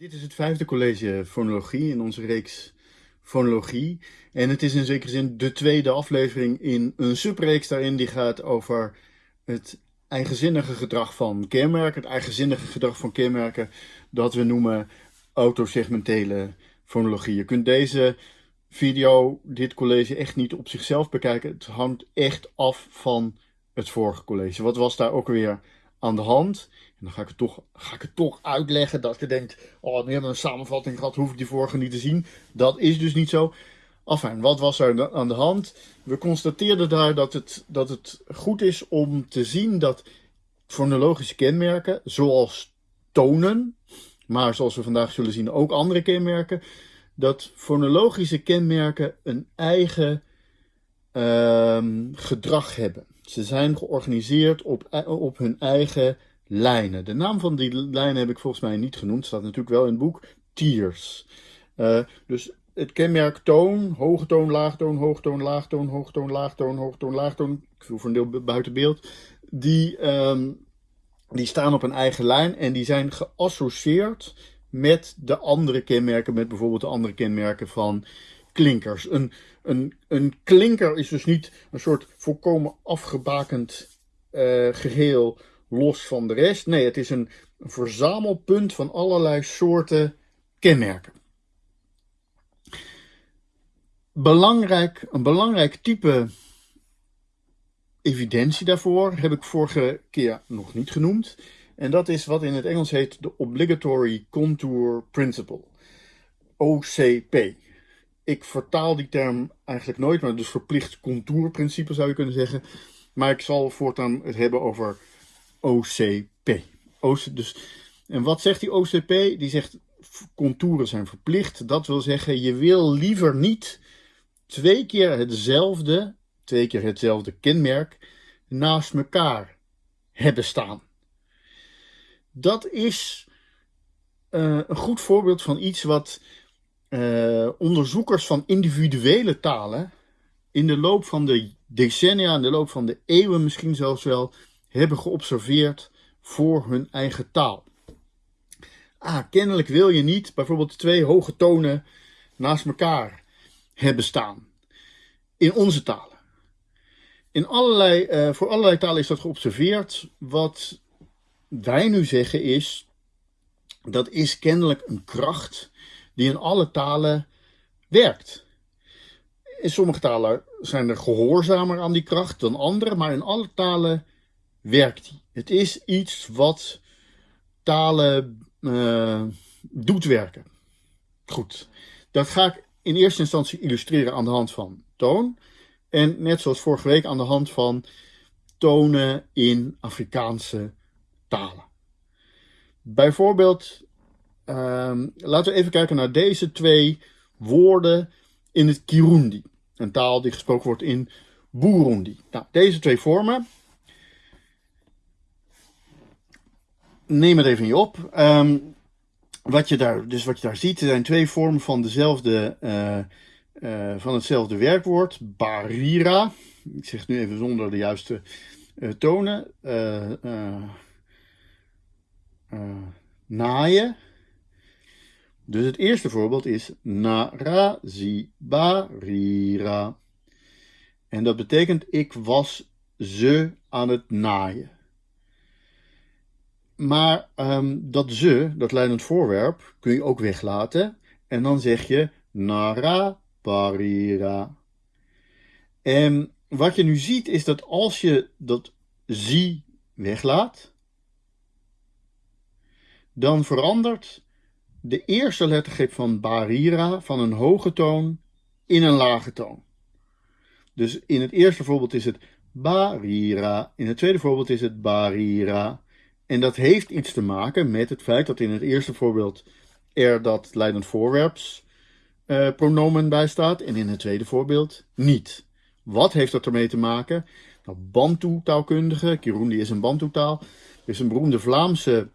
Dit is het vijfde college fonologie in onze reeks fonologie. En het is in zekere zin de tweede aflevering in een subreeks daarin die gaat over het eigenzinnige gedrag van kenmerken. Het eigenzinnige gedrag van kenmerken dat we noemen autosegmentele fonologie. Je kunt deze video, dit college echt niet op zichzelf bekijken. Het hangt echt af van het vorige college. Wat was daar ook weer aan de hand? En dan ga ik het toch, ga ik het toch uitleggen dat je denkt, oh, nu hebben we een samenvatting gehad, hoef ik die vorige niet te zien. Dat is dus niet zo. Enfin, wat was er aan de hand? We constateerden daar dat het, dat het goed is om te zien dat fonologische kenmerken, zoals tonen, maar zoals we vandaag zullen zien ook andere kenmerken, dat fonologische kenmerken een eigen uh, gedrag hebben. Ze zijn georganiseerd op, op hun eigen lijnen. De naam van die lijnen heb ik volgens mij niet genoemd. Staat natuurlijk wel in het boek. Tiers. Uh, dus het kenmerk toon, hoge toon, laagtoon, hoogtoon, laagtoon, hoogtoon, laagtoon, hoogtoon, laagtoon. Ik voel voor een deel buiten beeld. Die, um, die staan op een eigen lijn en die zijn geassocieerd met de andere kenmerken, met bijvoorbeeld de andere kenmerken van klinkers. Een, een, een klinker is dus niet een soort volkomen afgebakend uh, geheel los van de rest. Nee, het is een, verzamelpunt van allerlei soorten kenmerken. Belangrijk, een belangrijk type evidentie daarvoor heb ik vorige keer nog niet genoemd. En dat is wat in het Engels heet de Obligatory Contour Principle. OCP. Ik vertaal die term eigenlijk nooit, maar dus verplicht contourprincipe zou je kunnen zeggen. Maar ik zal voortaan het hebben over OCP. dus, en wat zegt die OCP? Die zegt contouren zijn verplicht. Dat wil zeggen, je wil liever niet twee keer hetzelfde, twee keer hetzelfde kenmerk naast elkaar hebben staan. Dat is uh, een goed voorbeeld van iets wat uh, onderzoekers van individuele talen in de loop van de decennia, in de loop van de eeuwen misschien zelfs wel, hebben geobserveerd voor hun eigen taal. Ah, kennelijk wil je niet bijvoorbeeld twee hoge tonen naast elkaar hebben staan. In onze talen. In allerlei, uh, voor allerlei talen is dat geobserveerd. Wat wij nu zeggen is, dat is kennelijk een kracht die in alle talen werkt. In sommige talen zijn er gehoorzamer aan die kracht dan andere, maar in alle talen werkt die. Het is iets wat talen uh, doet werken. Goed, dat ga ik in eerste instantie illustreren aan de hand van toon. En net zoals vorige week aan de hand van tonen in Afrikaanse talen. Bijvoorbeeld, uh, laten we even kijken naar deze twee woorden in het Kirundi. Een taal die gesproken wordt in Burundi. Nou, deze twee vormen neem het even niet op. Um, wat je daar, dus wat je daar ziet, zijn twee vormen van, dezelfde, uh, uh, van hetzelfde werkwoord. Barira. Ik zeg het nu even zonder de juiste uh, tonen. naaien. Dus het eerste voorbeeld is narazibarira. En dat betekent ik was ze aan het naaien. Maar um, dat ze, dat leidend voorwerp, kun je ook weglaten. En dan zeg je nara parira. En wat je nu ziet is dat als je dat zie weglaat, dan verandert de eerste lettergrip van barira van een hoge toon in een lage toon. Dus in het eerste voorbeeld is het barira, in het tweede voorbeeld is het barira. En dat heeft iets te maken met het feit dat in het eerste voorbeeld er dat leidend voorwerps uh, pronomen bij staat en in het tweede voorbeeld niet. Wat heeft dat ermee te maken? Nou, Bantu-taalkundige, Kirundi is een Bantu-taal, is een beroemde Vlaamse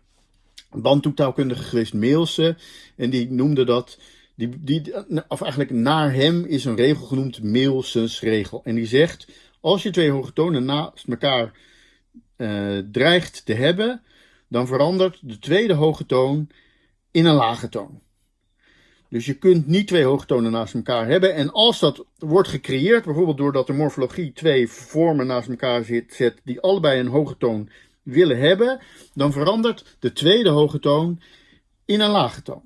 Bantu-taalkundige geweest, Meelse, en die noemde dat, die, die, of eigenlijk naar hem is een regel genoemd Meelsens regel. En die zegt, als je twee hoge tonen naast elkaar uh, dreigt te hebben, dan verandert de tweede hoge toon in een lage toon. Dus je kunt niet twee hoge tonen naast elkaar hebben. En als dat wordt gecreëerd, bijvoorbeeld doordat de morfologie twee vormen naast elkaar zit, zet die allebei een hoge toon willen hebben, dan verandert de tweede hoge toon in een lage toon.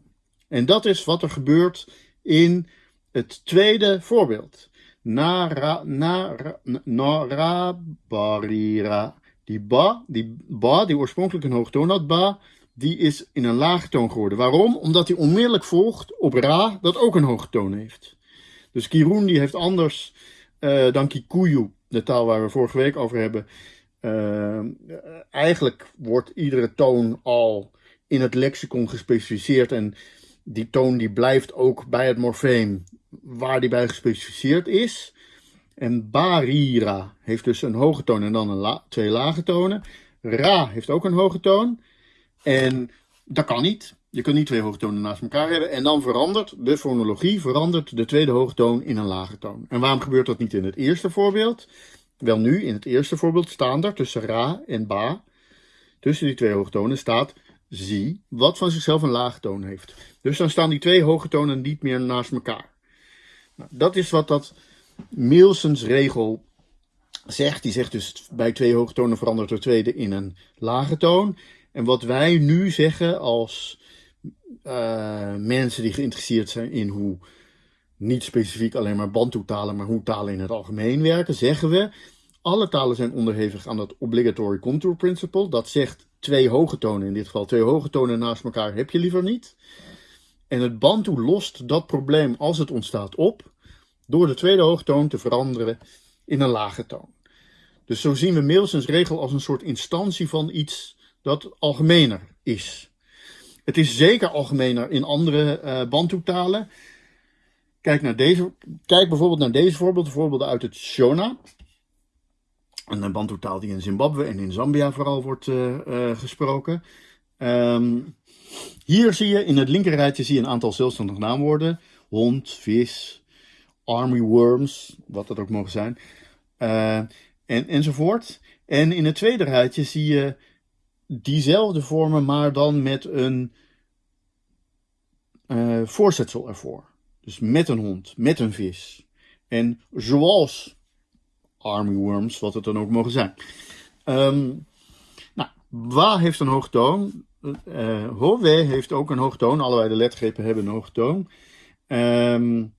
En dat is wat er gebeurt in het tweede voorbeeld. Nara, nara, nara, barira. Die ba, die ba, die oorspronkelijk een hoge toon had, ba, die is in een lage toon geworden. Waarom? Omdat hij onmiddellijk volgt op ra, dat ook een hoge toon heeft. Dus Kirun die heeft anders uh, dan Kikuyu, de taal waar we vorige week over hebben. Uh, eigenlijk wordt iedere toon al in het lexicon gespecificeerd en die toon die blijft ook bij het morfeem waar die bij gespecificeerd is. En barira heeft dus een hoge toon en dan een twee lage tonen. Ra heeft ook een hoge toon. En dat kan niet. Je kunt niet twee hoge tonen naast elkaar hebben. En dan verandert de fonologie, verandert de tweede hoge toon in een lage toon. En waarom gebeurt dat niet in het eerste voorbeeld? Wel nu, in het eerste voorbeeld staan er tussen ra en ba, tussen die twee hoge tonen staat zie, wat van zichzelf een lage toon heeft. Dus dan staan die twee hoge tonen niet meer naast elkaar. Nou, dat is wat dat Milsens regel zegt. Die zegt dus bij twee hoge tonen verandert de tweede in een lage toon. En wat wij nu zeggen als uh, mensen die geïnteresseerd zijn in hoe niet specifiek alleen maar Bantu-talen, maar hoe talen in het algemeen werken, zeggen we alle talen zijn onderhevig aan dat obligatory contour principle. Dat zegt twee hoge tonen in dit geval. Twee hoge tonen naast elkaar heb je liever niet. En het Bantu lost dat probleem als het ontstaat op door de tweede hoogtoon te veranderen in een lage toon. Dus zo zien we Meelsens regel als een soort instantie van iets dat algemener is. Het is zeker algemener in andere uh, Bantu-talen. Kijk, naar deze, kijk bijvoorbeeld naar deze voorbeelden, voorbeelden uit het Shona. Een Bantu-taal die in Zimbabwe en in Zambia vooral wordt uh, gesproken. Um, hier zie je in het linkerrijtje zie je een aantal zelfstandige naamwoorden. Hond, vis, army worms, wat dat ook mogen zijn. Uh, en, enzovoort. En in het tweede rijtje zie je diezelfde vormen, maar dan met een uh, voorzetsel ervoor. Dus met een hond, met een vis. En zoals army worms, wat het dan ook mogen zijn. Um, nou, wa heeft een hoogtoon. Uh, hove heeft ook een hoogtoon. Allebei de letgrepen hebben een hoogtoon. Um,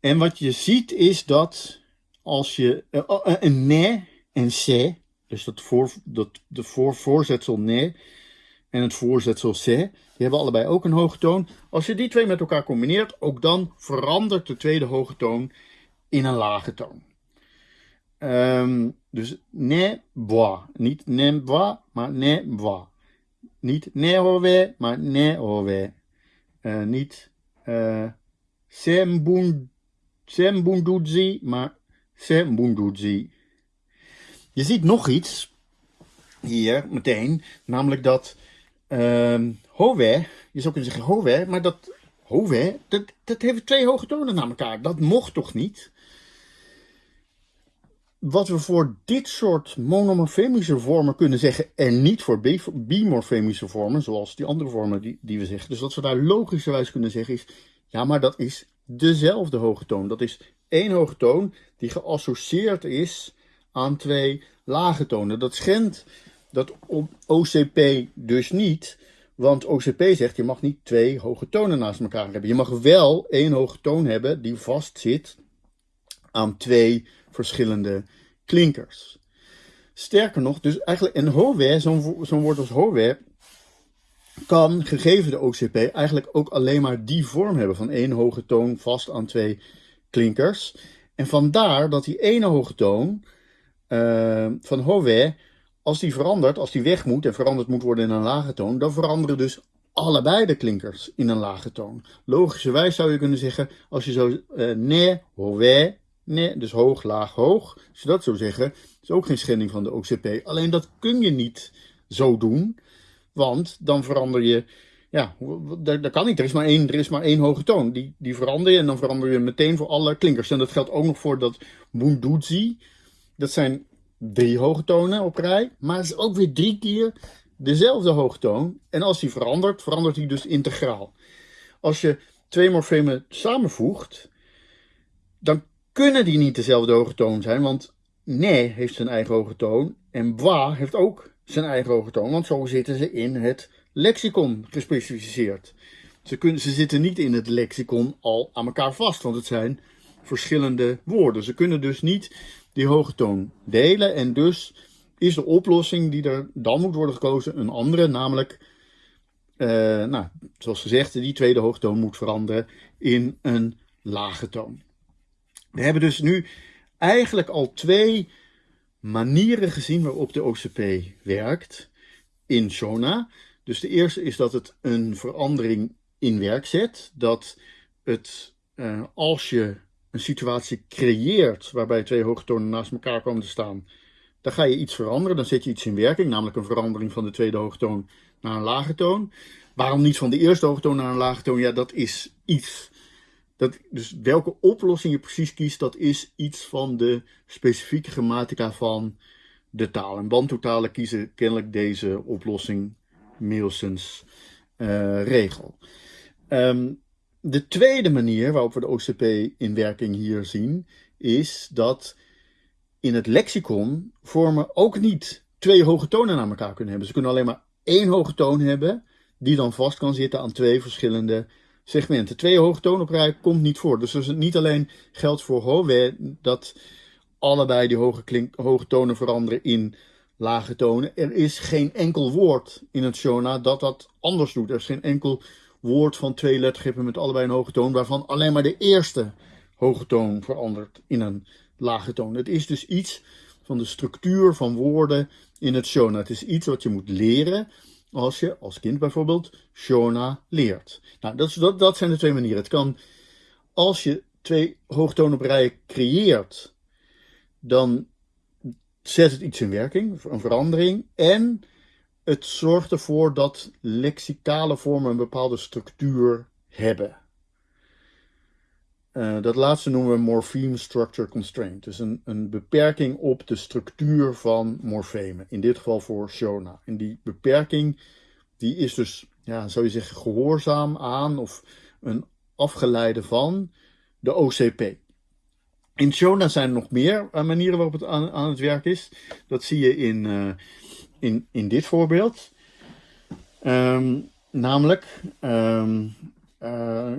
en wat je ziet is dat als je uh, een ne en se dus dat, voor, dat de voor, voorzetsel ne en het voorzetsel se, die hebben allebei ook een hoge toon. Als je die twee met elkaar combineert, ook dan verandert de tweede hoge toon in een lage toon. Um, dus ne bois. Niet ne bois, maar ne bois. Niet ne hove, maar ne hove. Uh, niet uh, sembunduzi, maar sembunduzi. Je ziet nog iets hier meteen, namelijk dat uh, Hove, je zou kunnen zeggen Hove, maar dat Hove, dat, dat heeft twee hoge tonen naar elkaar. Dat mocht toch niet? Wat we voor dit soort monomorfemische vormen kunnen zeggen en niet voor bimorfemische vormen, zoals die andere vormen die, die we zeggen. Dus wat we daar logischerwijs kunnen zeggen is, ja maar dat is dezelfde hoge toon. Dat is één hoge toon die geassocieerd is aan twee lage tonen. Dat schendt dat OCP dus niet, want OCP zegt je mag niet twee hoge tonen naast elkaar hebben. Je mag wel één hoge toon hebben die vastzit aan twee verschillende klinkers. Sterker nog, dus eigenlijk een zo'n zo woord als howe, kan gegeven de OCP eigenlijk ook alleen maar die vorm hebben van één hoge toon vast aan twee klinkers. En vandaar dat die ene hoge toon uh, van Hove, als die verandert, als die weg moet en veranderd moet worden in een lage toon, dan veranderen dus allebei de klinkers in een lage toon. Logischerwijs zou je kunnen zeggen, als je zo uh, ne, hove, ne, dus hoog, laag, hoog, als je dat zou zeggen, is ook geen schending van de OCP. Alleen dat kun je niet zo doen, want dan verander je ja, dat, kan niet. Er is maar één, er is maar één hoge toon. Die, die verander je en dan verander je meteen voor alle klinkers. En dat geldt ook nog voor dat Bunduzi. Dat zijn drie hoge tonen op rij. Maar het is ook weer drie keer dezelfde hoge toon. En als die verandert, verandert die dus integraal. Als je twee morfemen samenvoegt, dan kunnen die niet dezelfde hoge toon zijn, want ne heeft zijn eigen hoge toon en bwa heeft ook zijn eigen hoge toon, want zo zitten ze in het lexicon gespecificeerd. Ze, kunnen, ze zitten niet in het lexicon al aan elkaar vast, want het zijn verschillende woorden. Ze kunnen dus niet die hoge toon delen en dus is de oplossing die er dan moet worden gekozen een andere, namelijk, uh, nou, zoals gezegd, die tweede hoge toon moet veranderen in een lage toon. We hebben dus nu eigenlijk al twee manieren gezien waarop de OCP werkt in Shona. Dus de eerste is dat het een verandering in werk zet. Dat het, uh, als je een situatie creëert waarbij twee hoge tonen naast elkaar komen te staan, dan ga je iets veranderen. Dan zet je iets in werking, namelijk een verandering van de tweede hoge toon naar een lage toon. Waarom niet van de eerste hoge toon naar een lage toon? Ja, dat is iets dat, dus welke oplossing je precies kiest, dat is iets van de specifieke grammatica van de taal. En Bantu-talen kiezen kennelijk deze oplossing Nielsens uh, regel. Um, de tweede manier waarop we de OCP in werking hier zien, is dat in het lexicon vormen ook niet twee hoge tonen naar elkaar kunnen hebben. Ze kunnen alleen maar één hoge toon hebben, die dan vast kan zitten aan twee verschillende segmenten. Twee hoge tonen op rij komt niet voor. Dus, het niet alleen geldt voor Howe dat allebei die hoge, klink, hoge tonen veranderen in lage tonen. Er is geen enkel woord in het Shona dat dat anders doet. Er is geen enkel woord van twee lettergrepen met allebei een hoge toon, waarvan alleen maar de eerste hoge toon verandert in een lage toon. Het is dus iets van de structuur van woorden in het Shona. Het is iets wat je moet leren als je als kind bijvoorbeeld Shona leert. Nou, dat, dat, zijn de twee manieren. Het kan, als je twee hoogtonen creëert, dan zet het iets in werking, een verandering. En het zorgt ervoor dat lexicale vormen een bepaalde structuur hebben. Uh, dat laatste noemen we morpheme structure constraint. Dus een, een beperking op de structuur van morfemen. In dit geval voor Shona. En die beperking die is dus, ja, zou je zeggen, gehoorzaam aan of een afgeleide van de OCP. In Shona zijn er nog meer uh, manieren waarop het aan, het werk is. Dat zie je in, uh, in, in dit voorbeeld. Um, namelijk, uh,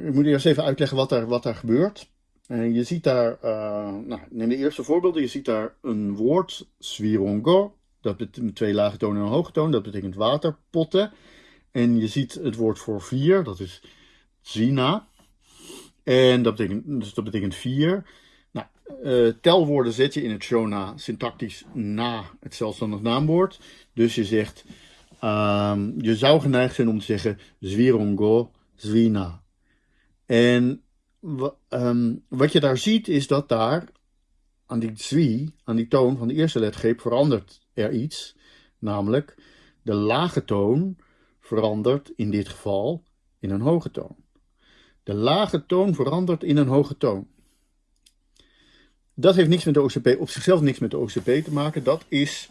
ik moet eerst even uitleggen wat daar, wat daar gebeurt. Uh, je ziet daar, uh, nou, neem de eerste voorbeelden. Je ziet daar een woord, swirongo. Dat betekent twee lage tonen en een hoge toon. Dat betekent waterpotten. En je ziet het woord voor vier, dat is zina. En dat betekent, dus dat betekent vier. Nou, telwoorden zet je in het Shona syntactisch na het zelfstandig naamwoord. Dus je zegt, um, je zou geneigd zijn om te zeggen zwirongo Zwina. En um, wat je daar ziet is dat daar aan die zwi, aan die toon van de eerste lettergreep verandert er iets. Namelijk de lage toon verandert in dit geval in een hoge toon. De lage toon verandert in een hoge toon. Dat heeft niks met de OCP, op zichzelf niks met de OCP te maken. Dat is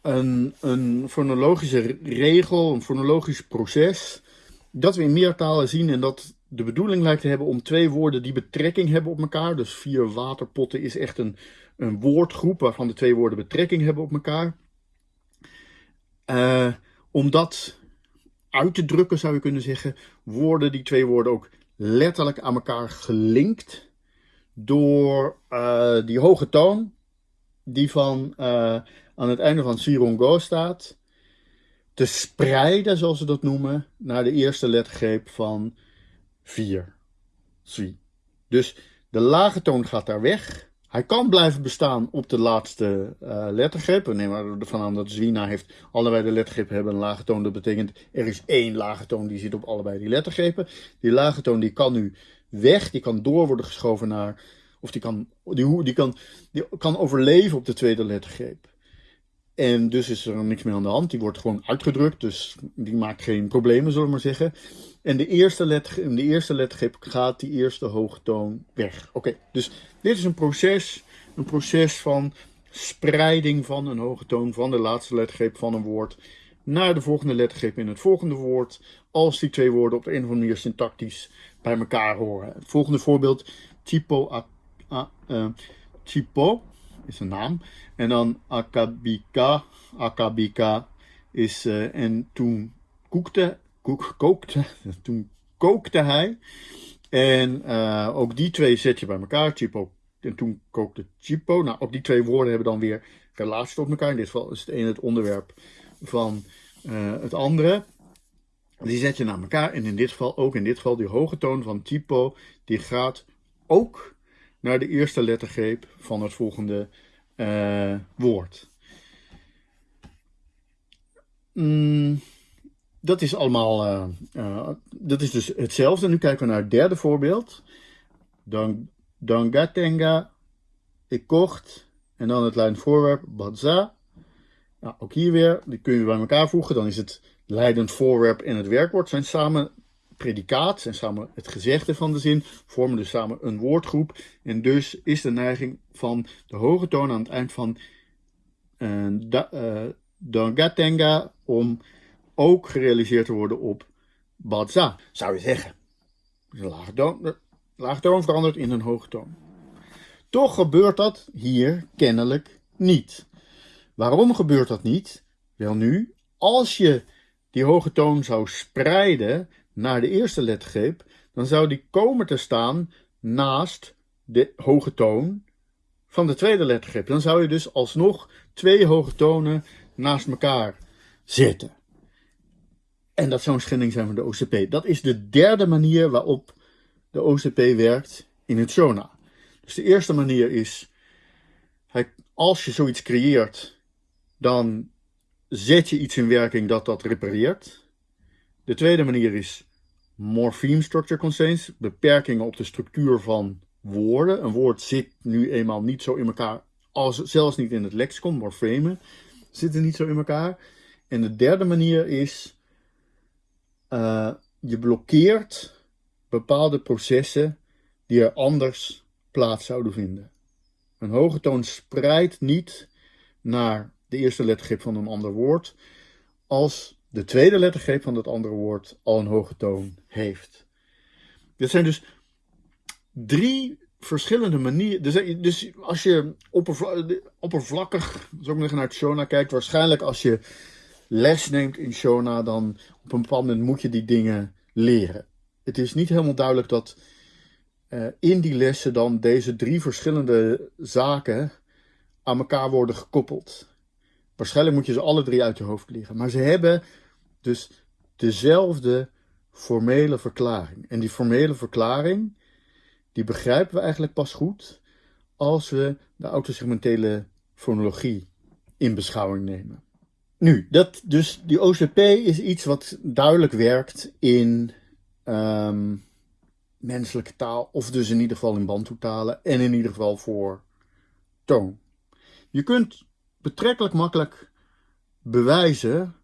een, een fonologische regel, een fonologisch proces dat we in meertalen zien en dat de bedoeling lijkt te hebben om twee woorden die betrekking hebben op elkaar. Dus vier waterpotten is echt een, een woordgroep waarvan de twee woorden betrekking hebben op elkaar. Uh, om dat uit te drukken zou je kunnen zeggen, worden die twee woorden ook letterlijk aan elkaar gelinkt door uh, die hoge toon die van uh, aan het einde van Sirongo staat te spreiden, zoals ze dat noemen, naar de eerste lettergreep van 4. Sui. Dus de lage toon gaat daar weg. Hij kan blijven bestaan op de laatste uh, lettergreep. We nemen ervan aan dat Zwina heeft allebei de lettergrepen hebben een lage toon. Dat betekent er is één lage toon die zit op allebei die lettergrepen. Die lage toon die kan nu weg, die kan door worden geschoven naar, of die kan, die, die kan, die kan overleven op de tweede lettergreep. En dus is er niks meer aan de hand. Die wordt gewoon uitgedrukt, dus die maakt geen problemen, zullen we maar zeggen. En de eerste, in de eerste lettergreep gaat die eerste hoogtoon weg. Oké, dus dit is een proces, een proces van spreiding van een hoge toon van de laatste lettergreep van een woord naar de volgende lettergreep in het volgende woord, als die twee woorden op de een of andere manier syntactisch bij elkaar horen. Het volgende voorbeeld, typo, uh, typo is een naam, en dan akabika, akabika is, uh, en toen koekte, koek, kookte, toen kookte hij. En uh, ook die twee zet je bij elkaar, typo en toen kookte Chipo. Nou, ook die twee woorden hebben dan weer relatie tot elkaar. In dit geval is het een het onderwerp van uh, het andere. Die zet je naar elkaar. En in dit geval, ook in dit geval, die hoge toon van Chipo, die gaat ook naar de eerste lettergreep van het volgende uh, woord. Mm, dat is allemaal, uh, uh, dat is dus hetzelfde. Nu kijken we naar het derde voorbeeld. Dan Dangatenga, ik kocht. En dan het leidend voorwerp, Badza. Nou, ook hier weer, die kun je bij elkaar voegen. Dan is het leidend voorwerp en het werkwoord zijn samen predicaat, zijn samen het gezegde van de zin, vormen dus samen een woordgroep. En dus is de neiging van de hoge toon aan het eind van uh, om ook gerealiseerd te worden op Badza, zou je zeggen. Dus een lage toon, laagtoon verandert in een hoogtoon. Toch gebeurt dat hier kennelijk niet. Waarom gebeurt dat niet? Wel nu, als je die hoge toon zou spreiden naar de eerste lettergreep, dan zou die komen te staan naast de hoge toon van de tweede lettergreep. Dan zou je dus alsnog twee hoge tonen naast elkaar zetten. En dat zou een schending zijn van de OCP. Dat is de derde manier waarop de OCP werkt in het Shona. Dus de eerste manier is, als je zoiets creëert, dan zet je iets in werking dat dat repareert. De tweede manier is morpheme structure constraints, beperkingen op de structuur van woorden. Een woord zit nu eenmaal niet zo in elkaar, als, zelfs niet in het lexicon, morfemen zitten niet zo in elkaar. En de derde manier is, uh, je blokkeert bepaalde processen die er anders plaats zouden vinden. Een hoge toon spreidt niet naar de eerste lettergreep van een ander woord als de tweede lettergreep van dat andere woord al een hoge toon heeft. Dit zijn dus drie verschillende manieren. Dus, dus als je oppervlakkig, zo ik naar het Shona kijkt, waarschijnlijk als je les neemt in Shona, dan op een bepaald moment moet je die dingen leren het is niet helemaal duidelijk dat uh, in die lessen dan deze drie verschillende zaken aan elkaar worden gekoppeld. Waarschijnlijk moet je ze alle drie uit je hoofd leren. Maar ze hebben dus dezelfde formele verklaring. En die formele verklaring, die begrijpen we eigenlijk pas goed als we de autosegmentele fonologie in beschouwing nemen. Nu, dat, dus die OCP is iets wat duidelijk werkt in um, menselijke taal, of dus in ieder geval in bantoetalen en in ieder geval voor toon. Je kunt betrekkelijk makkelijk bewijzen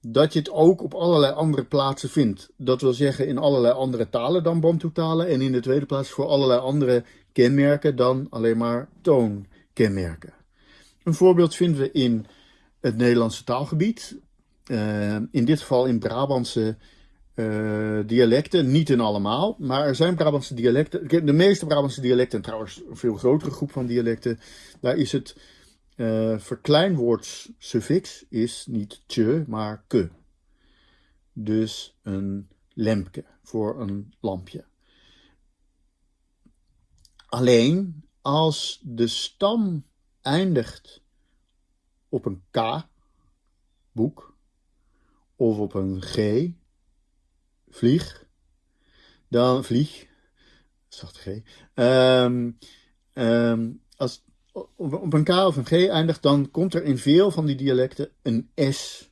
dat je het ook op allerlei andere plaatsen vindt. Dat wil zeggen in allerlei andere talen dan bantoetalen en in de tweede plaats voor allerlei andere kenmerken dan alleen maar toonkenmerken. Een voorbeeld vinden we in het Nederlandse taalgebied. Uh, in dit geval in Brabantse uh, dialecten, niet in allemaal, maar er zijn Brabantse dialecten. De meeste Brabantse dialecten, en trouwens een veel grotere groep van dialecten, daar is het uh, verkleinwoordssuffix is niet tje, maar ke. Dus een lempke voor een lampje. Alleen als de stam eindigt op een k, boek, of op een g, vlieg, dan vlieg, zachte G, um, als op een K of een G eindigt, dan komt er in veel van die dialecten een S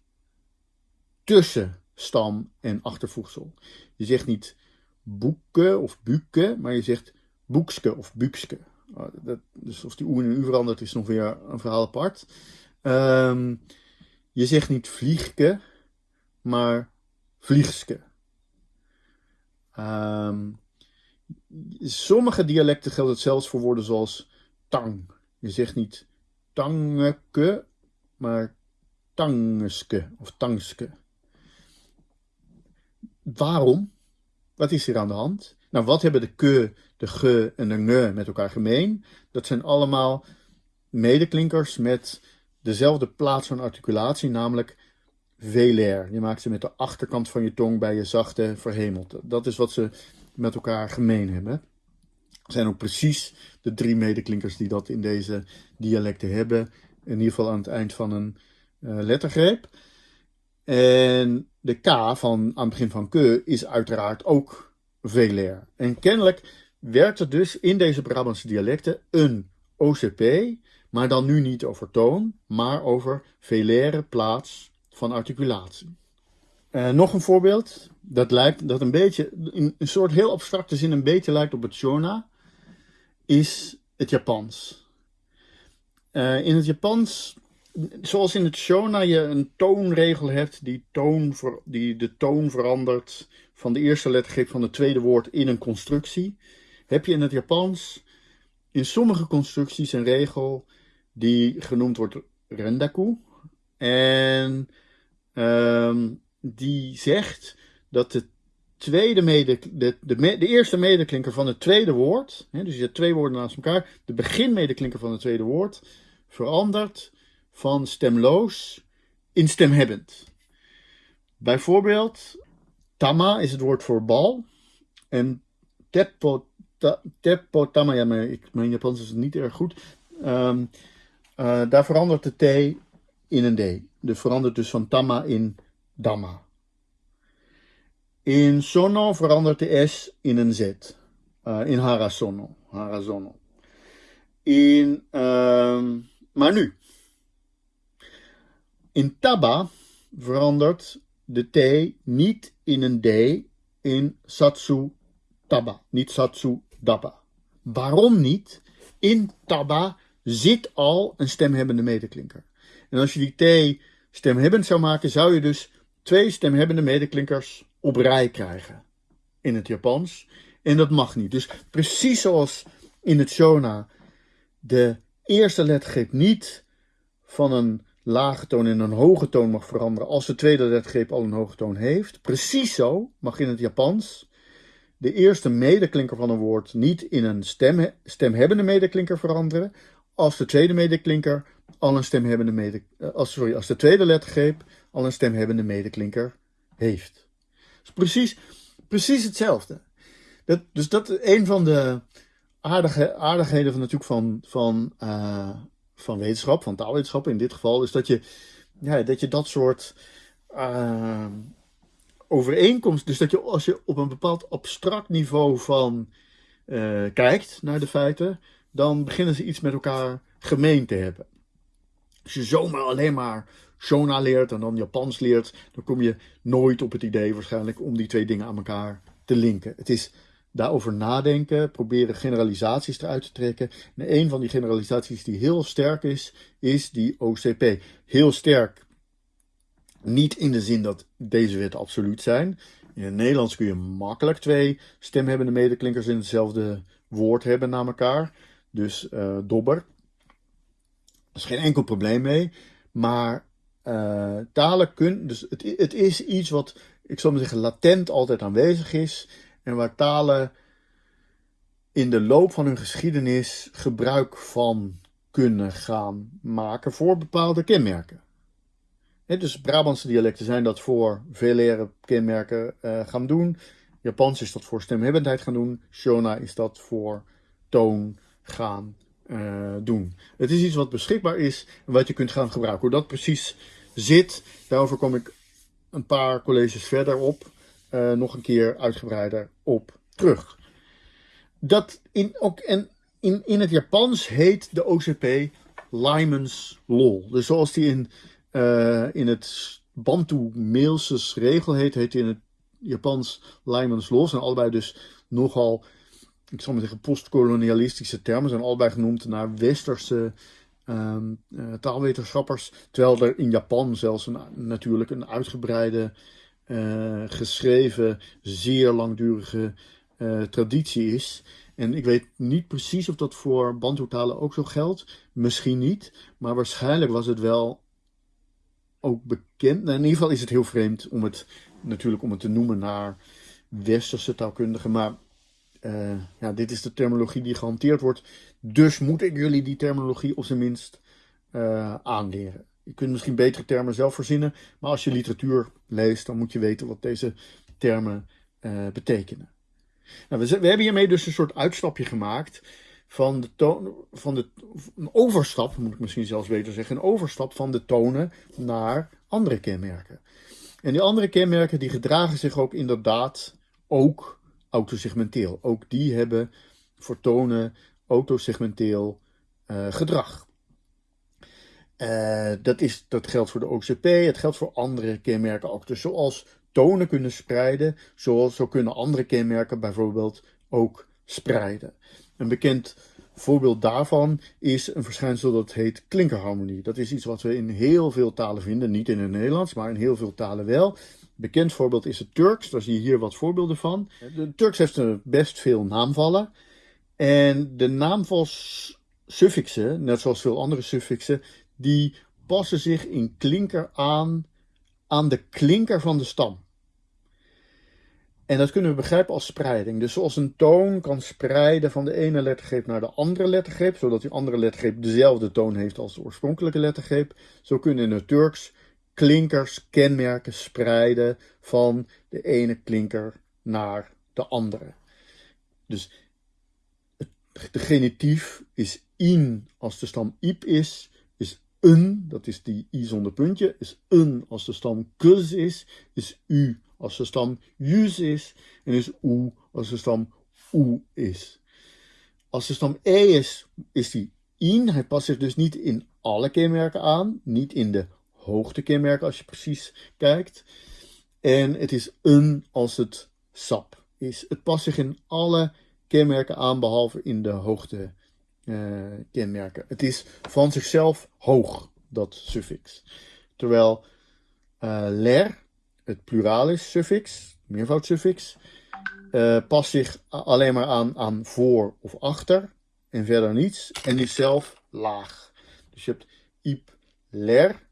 tussen stam en achtervoegsel. Je zegt niet boeken of buke, maar je zegt boekske of bukske. Oh, dus of die oe een u verandert is nog weer een verhaal apart. Um, je zegt niet vliegke, maar vliegske. Um, sommige dialecten geldt het zelfs voor woorden zoals tang. Je zegt niet tangeke, maar tangske of tangske. Waarom? Wat is hier aan de hand? Nou, wat hebben de ke, de ge en de nge met elkaar gemeen? Dat zijn allemaal medeklinkers met dezelfde plaats van articulatie, namelijk velair. Je maakt ze met de achterkant van je tong bij je zachte verhemelte. Dat is wat ze met elkaar gemeen hebben. Zijn ook precies de drie medeklinkers die dat in deze dialecten hebben. In ieder geval aan het eind van een uh, lettergreep. En de K van, aan het begin van ke is uiteraard ook velair. En kennelijk werkt er dus in deze Brabantse dialecten een OCP, maar dan nu niet over toon, maar over velaire plaats van articulatie. Uh, nog een voorbeeld, dat lijkt, dat een beetje, in een soort heel abstracte zin een beetje lijkt op het Shona, is het Japans. Uh, in het Japans, zoals in het Shona je een toonregel hebt die, toon die de toon verandert van de eerste lettergreep van het tweede woord in een constructie, heb je in het Japans in sommige constructies een regel die genoemd wordt rendaku. En um, die zegt dat de, tweede mede, de, de, eerste medeklinker van het tweede woord, hè, dus je hebt twee woorden naast elkaar, de beginmedeklinker van het tweede woord verandert van stemloos in stemhebbend. Bijvoorbeeld, tama is het woord voor bal en teppo, teppo tama, ja, ik, mijn Japans is niet erg goed. Um, uh, daar verandert de T in een D. De verandert dus van tama in damma. In sono verandert de S in een Z. Uh, in harasono. harasono. In, uh, maar nu. In taba verandert de T niet in een D in satsu taba. Niet satsu daba. Waarom niet? In taba zit al een stemhebbende medeklinker. En als je die T stemhebbend zou maken, zou je dus twee stemhebbende medeklinkers op rij krijgen in het Japans. En dat mag niet. Dus precies zoals in het Shona de eerste lettergreep niet van een lage toon in een hoge toon mag veranderen als de tweede lettergreep al een hoge toon heeft. Precies zo mag in het Japans de eerste medeklinker van een woord niet in een stem, stemhebbende medeklinker veranderen als de tweede medeklinker al een stemhebbende mede, eh, als, sorry, als de tweede lettergreep al een stemhebbende medeklinker heeft. Precies, precies hetzelfde. Dat, dus dat is een van de aardige, aardigheden van, natuurlijk van, van, uh, van wetenschap, van taalwetenschap in dit geval, is dat je ja, dat, je dat soort uh, overeenkomst, dus dat je als je op een bepaald abstract niveau van uh, kijkt naar de feiten, dan beginnen ze iets met elkaar gemeen te hebben. Als je zomaar alleen maar Shona leert en dan Japans leert, dan kom je nooit op het idee waarschijnlijk om die twee dingen aan elkaar te linken. Het is daarover nadenken, proberen generalisaties eruit te trekken. En een van die generalisaties die heel sterk is, is die OCP. Heel sterk, niet in de zin dat deze wetten absoluut zijn. In het Nederlands kun je makkelijk twee stemhebbende medeklinkers in hetzelfde woord hebben na elkaar. Dus uh, dobber. Er is geen enkel probleem mee. Maar uh, talen kunnen. Dus het, het is iets wat, ik zal maar zeggen, latent altijd aanwezig is. En waar talen in de loop van hun geschiedenis gebruik van kunnen gaan maken voor bepaalde kenmerken. Dus Brabantse dialecten zijn dat voor velaire kenmerken uh, gaan doen. Japans is dat voor stemhebbendheid gaan doen. Shona is dat voor toon, gaan uh, doen. Het is iets wat beschikbaar is en wat je kunt gaan gebruiken. Hoe dat precies zit, daarover kom ik een paar colleges verder op, uh, nog een keer uitgebreider op terug. Dat in, ook, en in, in het Japans heet de OCP Lyman's Law. Dus zoals die in, uh, in het Bantu Mailses regel heet, heet die in het Japans Lyman's Law. Zijn allebei dus nogal ik zal maar zeggen, postkolonialistische termen zijn allebei genoemd naar westerse um, uh, taalwetenschappers. Terwijl er in Japan zelfs een, natuurlijk een uitgebreide, uh, geschreven, zeer langdurige uh, traditie is. En ik weet niet precies of dat voor Bantu-talen ook zo geldt. Misschien niet, maar waarschijnlijk was het wel ook bekend. Nou, in ieder geval is het heel vreemd om het natuurlijk om het te noemen naar westerse taalkundigen. Maar uh, ja, dit is de terminologie die gehanteerd wordt. Dus moet ik jullie die terminologie op zijn minst uh, aanleren. Je kunt misschien betere termen zelf verzinnen, maar als je literatuur leest, dan moet je weten wat deze termen uh, betekenen. Nou, we, we, hebben hiermee dus een soort uitstapje gemaakt van de van de, een overstap, moet ik misschien zelfs beter zeggen, een overstap van de tonen naar andere kenmerken. En die andere kenmerken die gedragen zich ook inderdaad ook autosegmenteel. Ook die hebben voor tonen autosegmenteel uh, gedrag. Uh, dat, is, dat geldt voor de OCP, het geldt voor andere kenmerken ook. Dus zoals tonen kunnen spreiden, zoals, zo kunnen andere kenmerken bijvoorbeeld ook spreiden. Een bekend voorbeeld daarvan is een verschijnsel dat heet klinkerharmonie. Dat is iets wat we in heel veel talen vinden, niet in het Nederlands, maar in heel veel talen wel. Bekend voorbeeld is het Turks, daar zie je hier wat voorbeelden van. De Turks heeft best veel naamvallen. En de naamvalsuffixen, net zoals veel andere suffixen, die passen zich in klinker aan aan de klinker van de stam. En dat kunnen we begrijpen als spreiding. Dus zoals een toon kan spreiden van de ene lettergreep naar de andere lettergreep, zodat die andere lettergreep dezelfde toon heeft als de oorspronkelijke lettergreep, zo kunnen in het Turks klinkers, kenmerken spreiden van de ene klinker naar de andere. Dus de genitief is in als de stam iep is, is een, dat is die i zonder puntje, is een als de stam kus is, is u als de stam jus is en is u als de stam u is. Als de stam e is, is die in. Hij past zich dus niet in alle kenmerken aan, niet in de hoogtekenmerken als je precies kijkt. En het is een als het sap is. Het past zich in alle kenmerken aan, behalve in de hoogte uh, kenmerken. Het is van zichzelf hoog, dat suffix. Terwijl uh, ler, het pluralis suffix, meervoudsuffix, uh, past zich alleen maar aan, aan voor of achter en verder niets. En is zelf laag. Dus je hebt ip ler,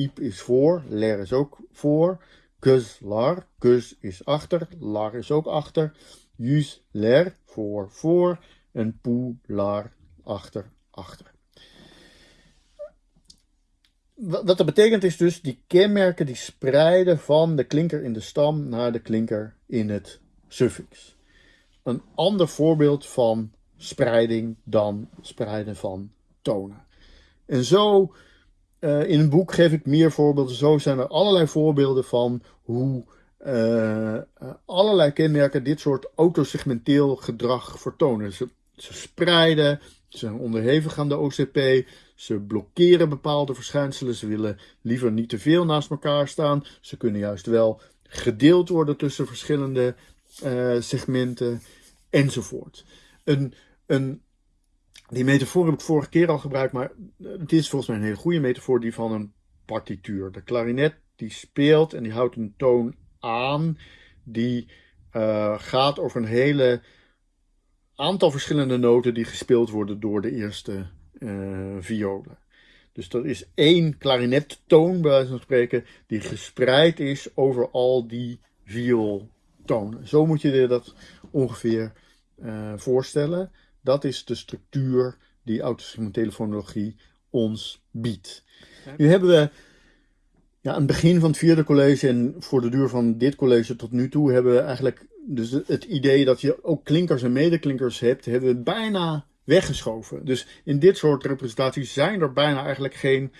ip is voor, ler is ook voor. Kus lar, kus is achter, lar is ook achter. Jus ler, voor, voor. En poe lar, achter, achter. Wat dat betekent is dus die kenmerken die spreiden van de klinker in de stam naar de klinker in het suffix. Een ander voorbeeld van spreiding dan spreiden van tonen. En zo, uh, in een boek geef ik meer voorbeelden. Zo zijn er allerlei voorbeelden van hoe uh, allerlei kenmerken dit soort autosegmenteel gedrag vertonen. Ze, spreiden, ze zijn onderhevig aan de OCP, ze blokkeren bepaalde verschijnselen, ze willen liever niet te veel naast elkaar staan. Ze kunnen juist wel gedeeld worden tussen verschillende segmenten enzovoort. Een, een, die metafoor heb ik vorige keer al gebruikt, maar het is volgens mij een hele goede metafoor, die van een partituur. De klarinet die speelt en die houdt een toon aan, die uh, gaat over een hele aantal verschillende noten die gespeeld worden door de eerste uh, violen. Dus dat is één klarinettoon, bij wijze van spreken, die gespreid is over al die viooltonen. Zo moet je je dat ongeveer voorstellen. Dat is de structuur die autosegmentele fonologie ons biedt. Nu hebben we ja, aan het begin van het vierde college en voor de duur van dit college tot nu toe hebben we eigenlijk dus het idee dat je ook klinkers en medeklinkers hebt, hebben we bijna weggeschoven. Dus in dit soort representaties zijn er bijna eigenlijk geen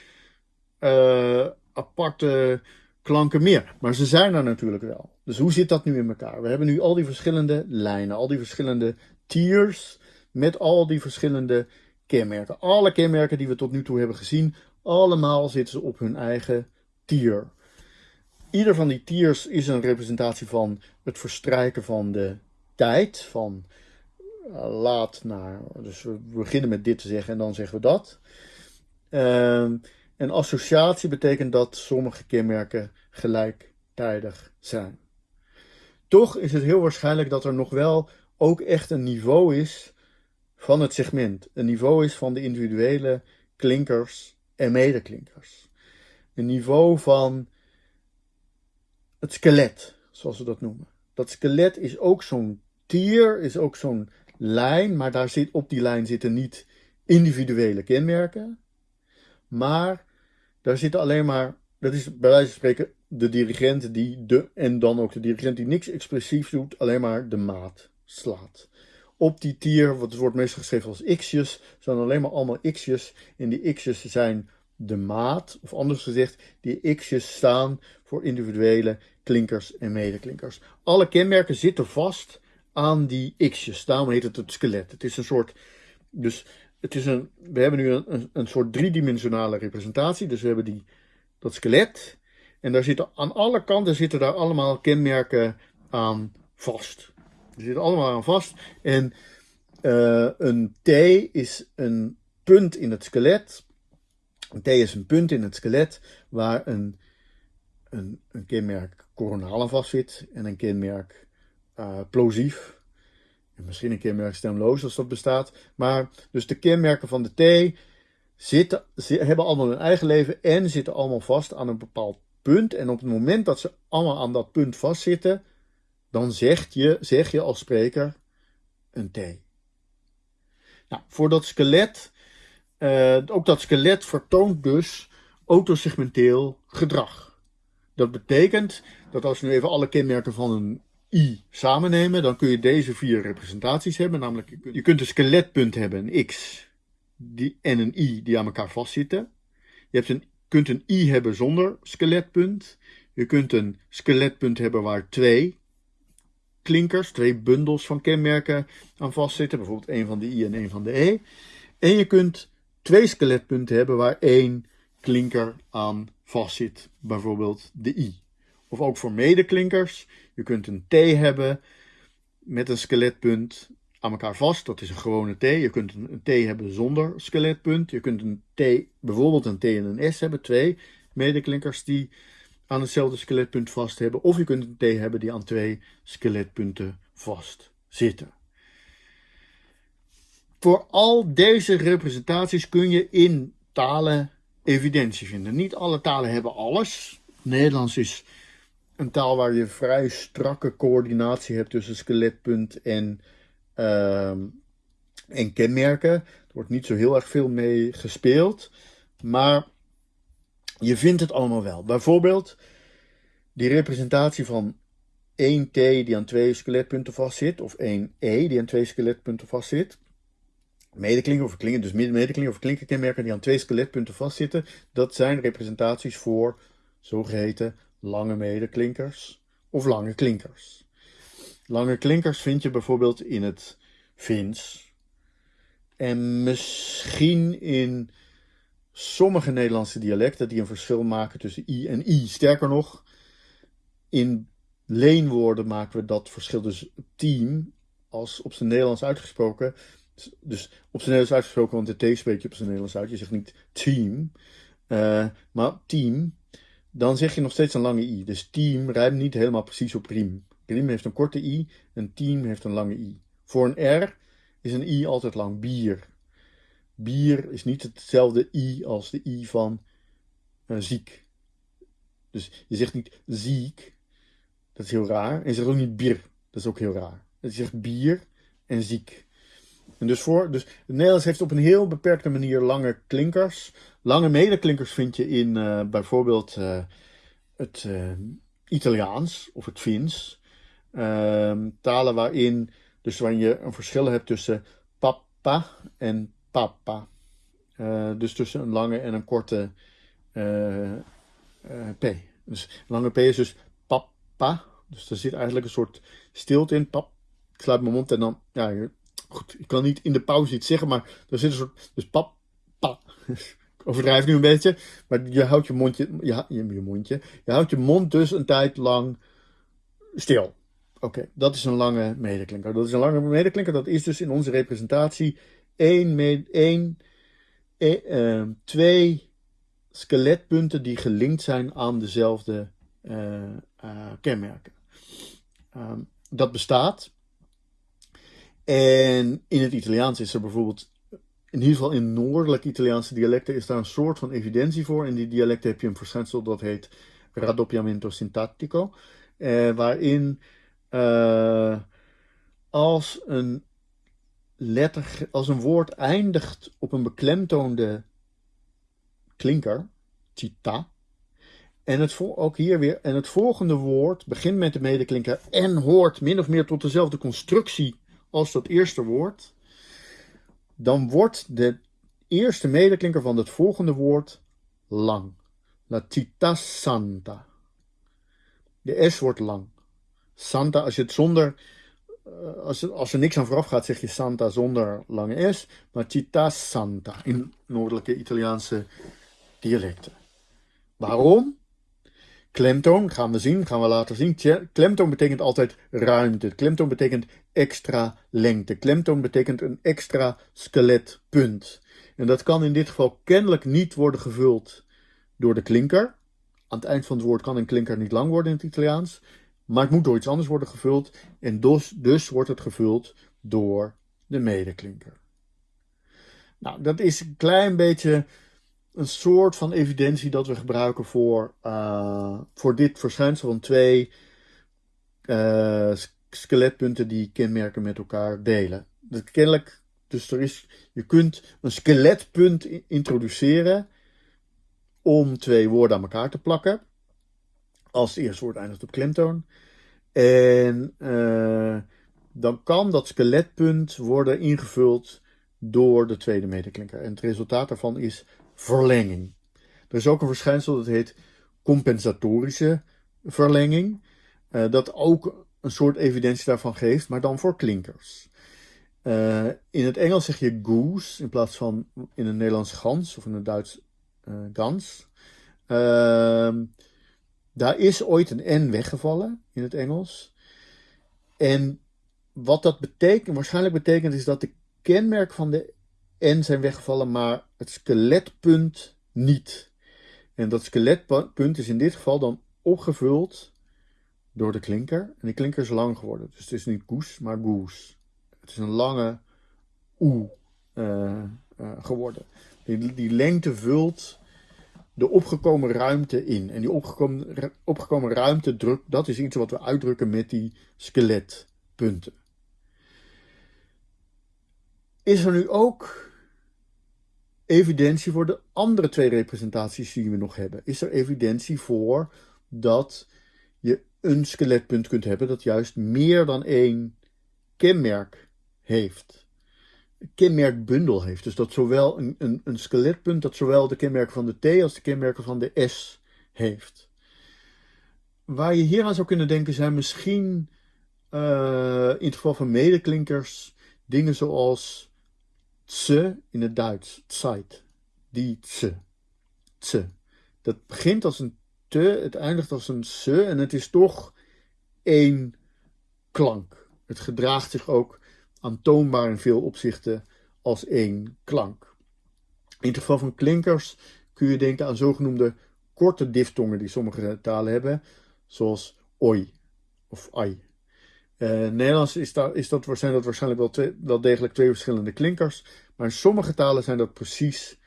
uh, aparte klanken meer. Maar ze zijn er natuurlijk wel. Dus hoe zit dat nu in elkaar? We hebben nu al die verschillende lijnen, al die verschillende tiers met al die verschillende kenmerken. Alle kenmerken die we tot nu toe hebben gezien, allemaal zitten ze op hun eigen tier. Ieder van die tiers is een representatie van het verstrijken van de tijd, van uh, laat naar, dus we beginnen met dit te zeggen en dan zeggen we dat. Uh, en associatie betekent dat sommige kenmerken gelijktijdig zijn. Toch is het heel waarschijnlijk dat er nog wel ook echt een niveau is van het segment. Een niveau is van de individuele klinkers en medeklinkers. een niveau van het skelet, zoals we dat noemen. Dat skelet is ook zo'n tier, is ook zo'n lijn, maar daar zit, op die lijn zitten niet individuele kenmerken, maar daar zitten alleen maar, dat is bij wijze van spreken de dirigent die de, en dan ook de dirigent die niks expressief doet, alleen maar de maat slaat. Op die tier, wat wordt meestal geschreven als x'jes, zijn alleen maar allemaal x'jes. En die x'jes zijn de maat, of anders gezegd, die x'jes staan voor individuele klinkers en medeklinkers. Alle kenmerken zitten vast aan die x'jes, daarom heet het het skelet. Het is een soort, dus het is een, we hebben nu een, een, soort driedimensionale representatie, dus we hebben die, dat skelet. En daar zitten aan alle kanten zitten daar allemaal kenmerken aan vast. Die zitten allemaal aan vast. En uh, een T is een punt in het skelet. Een T is een punt in het skelet waar een, een, kenmerk coronaal vast zit en een kenmerk uh, plosief. En misschien een kenmerk stemloos als dat bestaat. Maar dus de kenmerken van de T zitten, hebben allemaal hun eigen leven en zitten allemaal vast aan een bepaald punt. En op het moment dat ze allemaal aan dat punt vastzitten, dan zeg je, zeg je als spreker een T. Nou, voor dat skelet, uh, ook dat skelet vertoont dus autosegmenteel gedrag. Dat betekent dat als we nu even alle kenmerken van een i samen nemen, dan kun je deze vier representaties hebben. Namelijk, je kunt een skeletpunt hebben, een x, die, en een i die aan elkaar vastzitten. Je hebt een, kunt een i hebben zonder skeletpunt. Je kunt een skeletpunt hebben waar twee klinkers, twee bundels van kenmerken aan vastzitten. Bijvoorbeeld één van de I en één van de E. En je kunt twee skeletpunten hebben waar één klinker aan vastzit. Bijvoorbeeld de I. Of ook voor medeklinkers. Je kunt een T hebben met een skeletpunt aan elkaar vast. Dat is een gewone T. Je kunt een T hebben zonder skeletpunt. Je kunt een T, bijvoorbeeld een T en een S hebben. Twee medeklinkers die aan hetzelfde skeletpunt vast hebben. Of je kunt een T hebben die aan twee skeletpunten vast zitten. Voor al deze representaties kun je in talen evidentie vinden. Niet alle talen hebben alles. Nederlands is een taal waar je vrij strakke coördinatie hebt tussen skeletpunt en, uh, en kenmerken. Er wordt niet zo heel erg veel mee gespeeld. Maar je vindt het allemaal wel. Bijvoorbeeld die representatie van 1T die aan twee skeletpunten vastzit, of 1E die aan twee skeletpunten vastzit. Medeklinken of klinken, dus medeklinken of klinkerkenmerken die aan twee skeletpunten vastzitten, dat zijn representaties voor zogeheten lange medeklinkers of lange klinkers. Lange klinkers vind je bijvoorbeeld in het Fins en misschien in sommige Nederlandse dialecten die een verschil maken tussen i en i. Sterker nog, in leenwoorden maken we dat verschil dus team als op zijn Nederlands uitgesproken. Dus op zijn Nederlands uitgesproken, want de T spreek je op zijn Nederlands uit. Je zegt niet team, uh, maar team. Dan zeg je nog steeds een lange i. Dus team rijmt niet helemaal precies op riem. Riem heeft een korte i, een team heeft een lange i. Voor een R is een i altijd lang. Bier. Bier is niet hetzelfde i als de i van uh, ziek. Dus je zegt niet ziek, dat is heel raar. En je zegt ook niet bier, dat is ook heel raar. Je zegt bier en ziek. En dus, voor, dus het Nederlands heeft op een heel beperkte manier lange klinkers. Lange medeklinkers vind je in uh, bijvoorbeeld uh, het Italiaans of het Fins. Ehm, talen waarin, dus waarin je een verschil hebt tussen papa en papa. Uh, dus tussen een lange en een korte uh, P. Dus lange P is dus papa. Dus er zit eigenlijk een soort stilte in. Pap. Ik sluit mijn mond en dan. Ja, goed. Ik kan niet in de pauze iets zeggen, maar er zit een soort. Dus pap, pa. Ik overdrijf nu een beetje. Maar je houdt je mondje. Je, je, je mondje. Je houdt je mond dus een tijd lang stil. Oké, dat is een lange medeklinker. Dat is een lange medeklinker. Dat is dus in onze representatie één, één, uh, twee skeletpunten die gelinkt zijn aan dezelfde uh, uh, kenmerken. Um, dat bestaat. En in het Italiaans is er bijvoorbeeld in ieder geval in noordelijke Italiaanse dialecten is daar een soort van evidentie voor. In die dialecten heb je een verschijnsel dat heet raddoppiamento sintattico, eh, waarin uh, als een letter, als een woord eindigt op een beklemtoonde klinker, cita, en het, ook hier weer, en het volgende woord begint met de medeklinker en hoort min of meer tot dezelfde constructie als dat eerste woord, dan wordt de eerste medeklinker van het volgende woord lang. La città santa. De S wordt lang. Santa, als je het zonder, eh, als, als er niks aan vooraf gaat, zeg je Santa zonder lange S. Maar città santa in noordelijke Italiaanse dialecten. Waarom? Klemtoon, gaan we zien, gaan we later zien. Klemtoon betekent altijd ruimte. Klemtoon betekent extra lengte. Klemtoon betekent een extra skeletpunt. En dat kan in dit geval kennelijk niet worden gevuld door de klinker. Aan het eind van het woord kan een klinker niet lang worden in het Italiaans. Maar het moet door iets anders worden gevuld. En dus, dus wordt het gevuld door de medeklinker. Nou, dat is een klein beetje een soort van evidentie dat we gebruiken voor, uh, voor dit verschijnsel van twee uh, skeletpunten die kenmerken met elkaar delen. Dat dus er is, je kunt een skeletpunt introduceren om twee woorden aan elkaar te plakken. Als het eerste woord eindigt op klemtoon. En uh, dan kan dat skeletpunt worden ingevuld door de tweede medeklinker. En het resultaat daarvan is verlenging. Er is ook een verschijnsel dat heet compensatorische verlenging. Uh, dat ook een soort evidentie daarvan geeft, maar dan voor klinkers. Uh, in het Engels zeg je goose in plaats van in het Nederlands gans of in het Duits uh, gans. Daar is ooit een N weggevallen in het Engels. En wat dat betekent, waarschijnlijk betekent, is dat de kenmerk van de N zijn weggevallen, maar het skeletpunt niet. En dat skeletpunt is in dit geval dan opgevuld door de klinker. En die klinker is lang geworden. Dus het is niet goes, maar goes. Het is een lange oe uh, uh, geworden. Die, die lengte vult de opgekomen ruimte in. En die opgekomen, opgekomen ruimte drukt, dat is iets wat we uitdrukken met die skeletpunten. Is er nu ook evidentie voor de andere twee representaties die we nog hebben? Is er evidentie voor dat je een skeletpunt kunt hebben dat juist meer dan één kenmerk heeft? Kenmerkbundel heeft. Dus dat zowel een, een, een skeletpunt dat zowel de kenmerken van de T als de kenmerken van de S heeft. Waar je hier aan zou kunnen denken zijn misschien uh, in het geval van medeklinkers dingen zoals Tse in het Duits, Zeit. Die tse. Dat begint als een te, het eindigt als een se en het is toch één klank. Het gedraagt zich ook aantoonbaar in veel opzichten als één klank. In het geval van klinkers kun je denken aan zogenoemde korte diftongen die sommige talen hebben, zoals oi of ai. Uh, Nederlands is, daar, is dat, zijn dat waarschijnlijk wel degelijk twee verschillende klinkers. Maar in sommige talen zijn dat precies,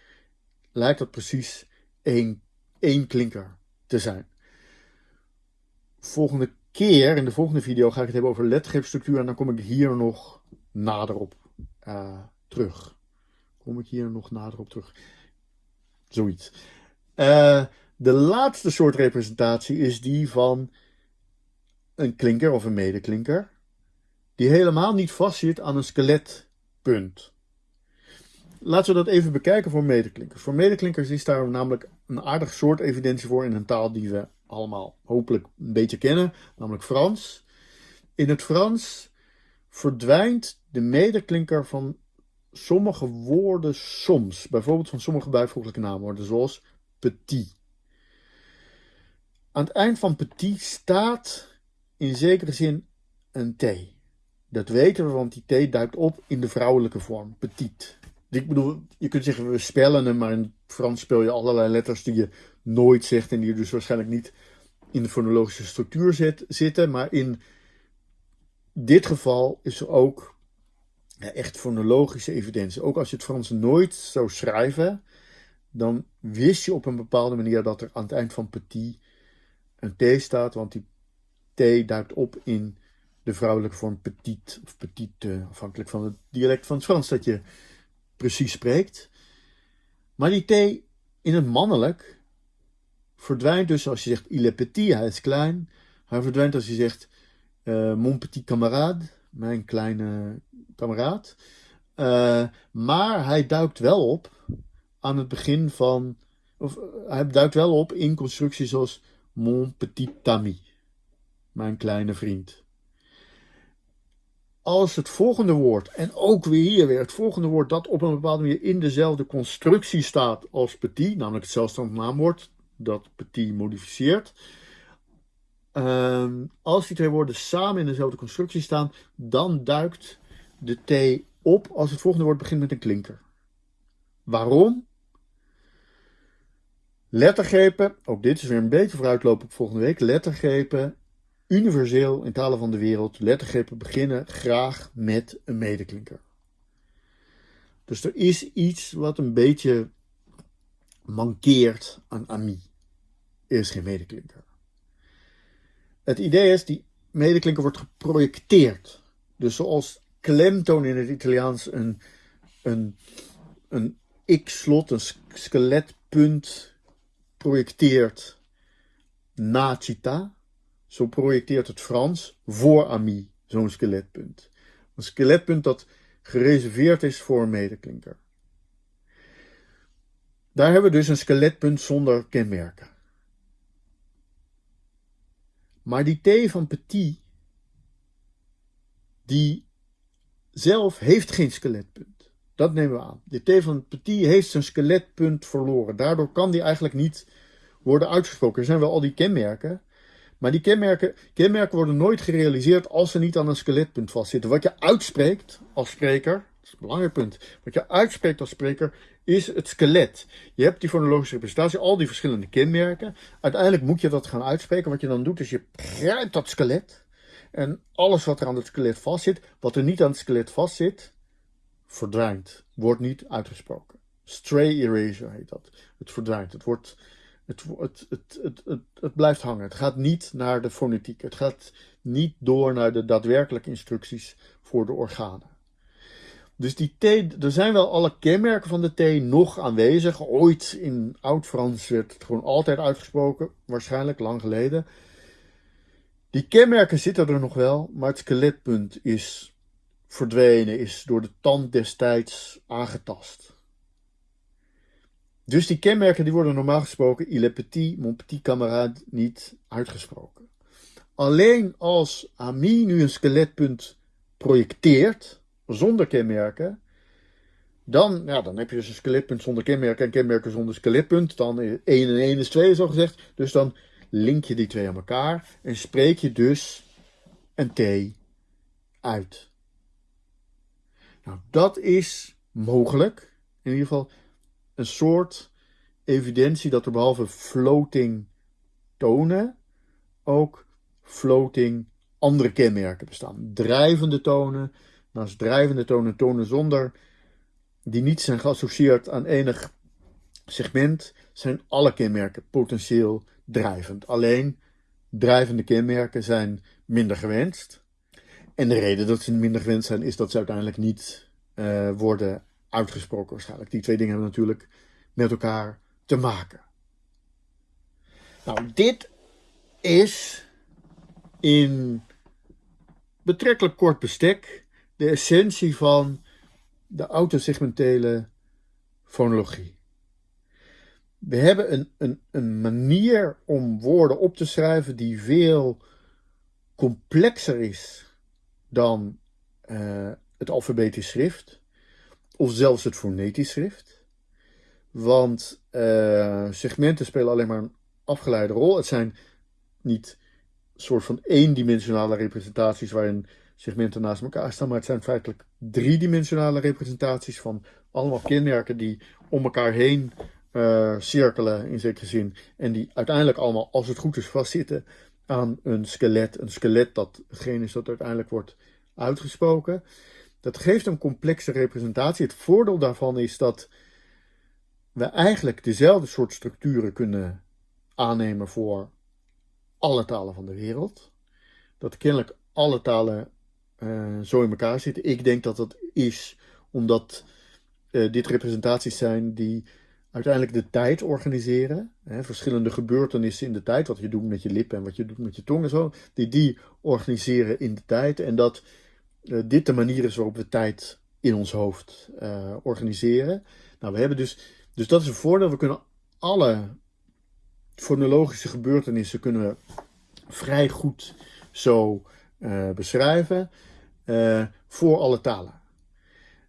lijkt dat precies één, één klinker te zijn. Volgende keer, in de volgende video, ga ik het hebben over lettergreepstructuur. En dan kom ik hier nog nader op uh, terug. Kom ik hier nog nader op terug. Zoiets. Uh, de laatste soort representatie is die van een klinker of een medeklinker, die helemaal niet vastzit aan een skeletpunt. Laten we dat even bekijken voor medeklinkers. Voor medeklinkers is daar namelijk een aardig soort evidentie voor in een taal die we allemaal hopelijk een beetje kennen, namelijk Frans. In het Frans verdwijnt de medeklinker van sommige woorden soms. Bijvoorbeeld van sommige bijvoeglijke naamwoorden, zoals petit. Aan het eind van petit staat in zekere zin een T. Dat weten we, want die T duikt op in de vrouwelijke vorm, petit. Ik bedoel, je kunt zeggen we spellen hem, maar in het Frans spel je allerlei letters die je nooit zegt en die dus waarschijnlijk niet in de fonologische structuur zit, zitten. Maar in dit geval is er ook echt fonologische evidentie. Ook als je het Frans nooit zou schrijven, dan wist je op een bepaalde manier dat er aan het eind van petit een T staat, want die T duikt op in de vrouwelijke vorm petit of petite, afhankelijk van het dialect van het Frans dat je precies spreekt. Maar die T in het mannelijk verdwijnt dus als je zegt il est petit, hij is klein. Hij verdwijnt als je zegt uh, mon petit camarade, mijn kleine kameraad. Uh, maar hij duikt wel op aan het begin van. Of uh, hij duikt wel op in constructies zoals mon petit ami, mijn kleine vriend. Als het volgende woord, en ook weer hier weer het volgende woord dat op een bepaalde manier in dezelfde constructie staat als petit, namelijk het zelfstandig naamwoord, dat petit modificeert. Um, als die twee woorden samen in dezelfde constructie staan, dan duikt de T op als het volgende woord begint met een klinker. Waarom? Lettergrepen, ook dit is weer een beetje vooruitlopen op volgende week. Lettergrepen, universeel in talen van de wereld, lettergrepen beginnen graag met een medeklinker. Dus er is iets wat een beetje mankeert aan ami. Er is geen medeklinker. Het idee is, die medeklinker wordt geprojecteerd. Dus zoals klemtoon in het Italiaans een, een, een x-slot, een skeletpunt projecteert na cita. Zo projecteert het Frans voor ami zo'n skeletpunt. Een skeletpunt dat gereserveerd is voor een medeklinker. Daar hebben we dus een skeletpunt zonder kenmerken. Maar die T van Petit, die zelf heeft geen skeletpunt. Dat nemen we aan. De T van Petit heeft zijn skeletpunt verloren. Daardoor kan die eigenlijk niet worden uitgesproken. Er zijn wel al die kenmerken. Maar die kenmerken, kenmerken worden nooit gerealiseerd als ze niet aan een skeletpunt vastzitten. Wat je uitspreekt als spreker, dat is een belangrijk punt. Wat je uitspreekt als spreker is het skelet. Je hebt die fonologische representatie, al die verschillende kenmerken. Uiteindelijk moet je dat gaan uitspreken. Wat je dan doet is je grijpt dat skelet. En alles wat er aan het skelet vastzit, wat er niet aan het skelet vastzit, verdwijnt. Wordt niet uitgesproken. Stray erasure heet dat. Het verdwijnt. Het, wordt, het, het, het, het, het, het blijft hangen. Het gaat niet naar de fonetiek. Het gaat niet door naar de daadwerkelijke instructies voor de organen. Dus die T, er zijn wel alle kenmerken van de T nog aanwezig. Ooit in Oud-Frans werd het gewoon altijd uitgesproken, waarschijnlijk lang geleden. Die kenmerken zitten er nog wel, maar het skeletpunt is verdwenen, is door de tand destijds aangetast. Dus die kenmerken die worden normaal gesproken, il est petit, mon petit camarade, niet uitgesproken. Alleen als Ami nu een skeletpunt projecteert, zonder kenmerken, dan, ja, dan heb je dus een skeletpunt zonder kenmerken en kenmerken zonder skeletpunt. Dan 1 en 1 is 2, zo gezegd. Dus dan link je die twee aan elkaar en spreek je dus een T uit. Nou, dat is mogelijk. In ieder geval een soort evidentie dat er behalve floating tonen ook floating andere kenmerken bestaan. Drijvende tonen, Naast drijvende tonen, tonen zonder, die niet zijn geassocieerd aan enig segment, zijn alle kenmerken potentieel drijvend. Alleen drijvende kenmerken zijn minder gewenst. En de reden dat ze minder gewenst zijn, is dat ze uiteindelijk niet uh, worden uitgesproken waarschijnlijk. Die twee dingen hebben natuurlijk met elkaar te maken. Nou, dit is in betrekkelijk kort bestek de essentie van de autosegmentele fonologie. We hebben een, een, een manier om woorden op te schrijven die veel complexer is dan uh, het alfabetisch schrift, of zelfs het fonetisch schrift. Want uh, segmenten spelen alleen maar een afgeleide rol. Het zijn niet soort van eendimensionale representaties waarin segmenten naast elkaar staan, maar het zijn feitelijk driedimensionale representaties van allemaal kenmerken die om elkaar heen uh, cirkelen in zekere zin. En die uiteindelijk allemaal, als het goed is, vastzitten aan een skelet. Een skelet dat hetgeen is dat uiteindelijk wordt uitgesproken. Dat geeft een complexe representatie. Het voordeel daarvan is dat we eigenlijk dezelfde soort structuren kunnen aannemen voor alle talen van de wereld. Dat kennelijk alle talen uh, zo in elkaar zitten. Ik denk dat dat is omdat uh, dit representaties zijn die uiteindelijk de tijd organiseren. Hè, verschillende gebeurtenissen in de tijd, wat je doet met je lippen en wat je doet met je tong en zo, die die organiseren in de tijd. En dat uh, dit de manier is waarop we tijd in ons hoofd organiseren. Nou, we hebben dus, dus dat is een voordeel. We kunnen alle fonologische gebeurtenissen kunnen vrij goed zo beschrijven voor alle talen.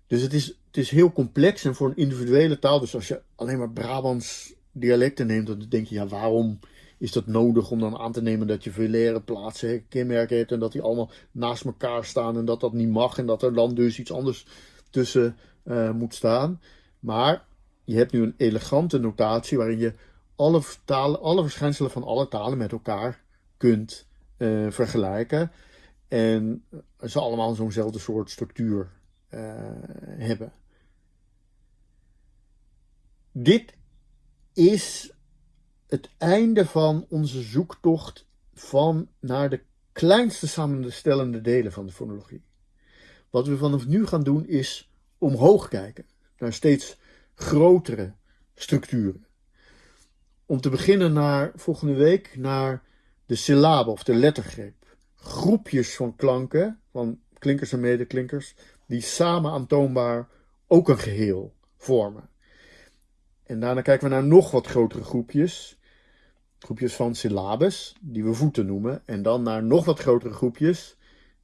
Dus het is het is heel complex en voor een individuele taal, dus als je alleen maar Brabants dialecten neemt, dan denk je, ja, waarom is dat nodig om dan aan te nemen dat je velaire plaatsen, kenmerken hebt en dat die allemaal naast elkaar staan en dat dat niet mag en dat er dan dus iets anders tussen uh, moet staan. Maar je hebt nu een elegante notatie waarin je alle, talen, alle verschijnselen van alle talen met elkaar kunt uh, vergelijken. En ze allemaal zo'nzelfde soort structuur uh, hebben. Dit is het einde van onze zoektocht van naar de kleinste samenstellende delen van de fonologie. Wat we vanaf nu gaan doen is omhoog kijken naar steeds grotere structuren. Om te beginnen naar volgende week naar de syllabe of de lettergreep. Groepjes van klanken, van klinkers en medeklinkers, die samen aantoonbaar ook een geheel vormen. En daarna kijken we naar nog wat grotere groepjes. Groepjes van syllabes, die we voeten noemen. En dan naar nog wat grotere groepjes,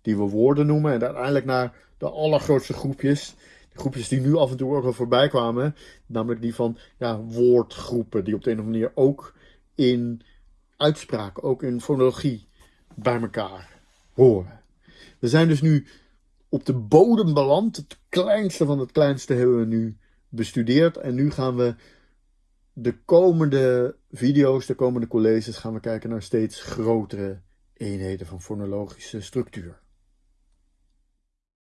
die we woorden noemen. En uiteindelijk naar de allergrootste groepjes. De groepjes die nu af en toe ook al voorbij kwamen. Namelijk die van ja, woordgroepen, die op de een of andere manier ook in uitspraak, ook in fonologie bij elkaar horen. We zijn dus nu op de bodem beland. Het kleinste van het kleinste hebben we nu bestudeerd. En nu gaan we de komende video's, de komende colleges, gaan we kijken naar steeds grotere eenheden van fonologische structuur.